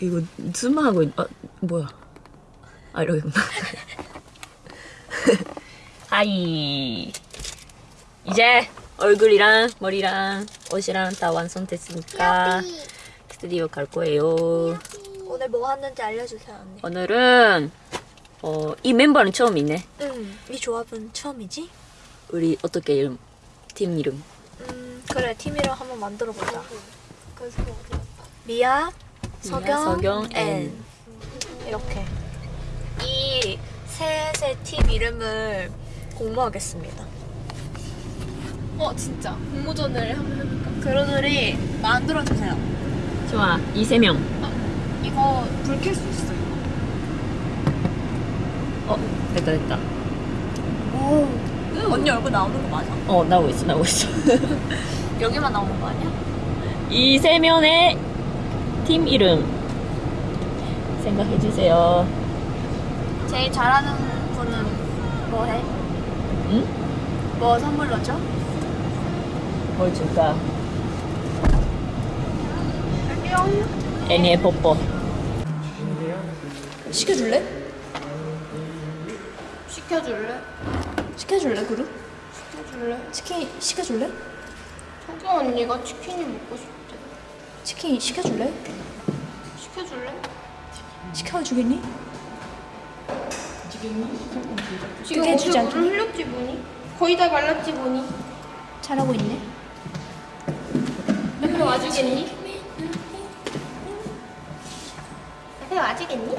이거 줌하고 있... 아 뭐야 아 이러겠구나 하이 이제 얼굴이랑 머리랑 옷이랑 다 완성됐으니까 스튜디오 갈 거예요 오늘 뭐 했는지 알려주세요 언니. 오늘은 어, 이 멤버는 처음이네 응. 이 조합은 처음이지? 우리 어떻게 이름 팀 이름 음 그래 팀이랑 한번 만들어 보자. 미아, 서경, 서경, 앤 앤. 이렇게 이 셋의 팀 이름을 공모하겠습니다. 어 진짜 공모전을 한번 해볼까? 그러들이 만들어 주세요. 좋아 이 세명 이거 불 켤 수 있어 이거 어 됐다 됐다 오. 언니 얼굴 나오는 거 맞아? 어 나오고 있어 나오고 있어 여기만 나오는 거 아니야? 이세 명의 팀 이름 생각해 주세요 제일 잘하는 분은 뭐 해? 응? 뭐 선물로 줘? 뭘 줄까? 애니의 뽀뽀 시켜줄래? 시켜줄래? 시켜줄래 그룹? 시켜줄래? 치킨 시켜줄래? 석영 언니가 치킨이 먹고 싶대 치킨 시켜줄래? 시켜줄래? 시켜주겠니? 지금 그게 주지 어떻게 물 흘렸지 뭐니? 거의 다 말랐지 뭐니? 잘하고 있네. 옆에 와주겠니? 옆에 와주겠니?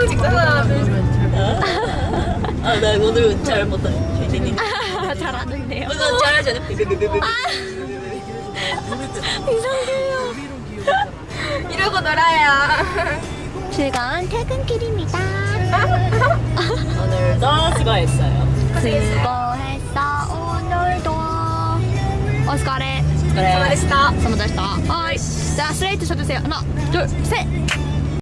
영상 찍잖아. 아나 오늘 잘 못해 잘하는데요. 오늘 잘하잖아? 이상해요. 이러고 놀아요. 즐거운 퇴근길입니다. 오늘도 수고했어요. 수고했어 오늘도. 어, 오스카레 수고했어. 수고했어. 어, 자 스트레이트 쳐주세요. 하나 둘셋.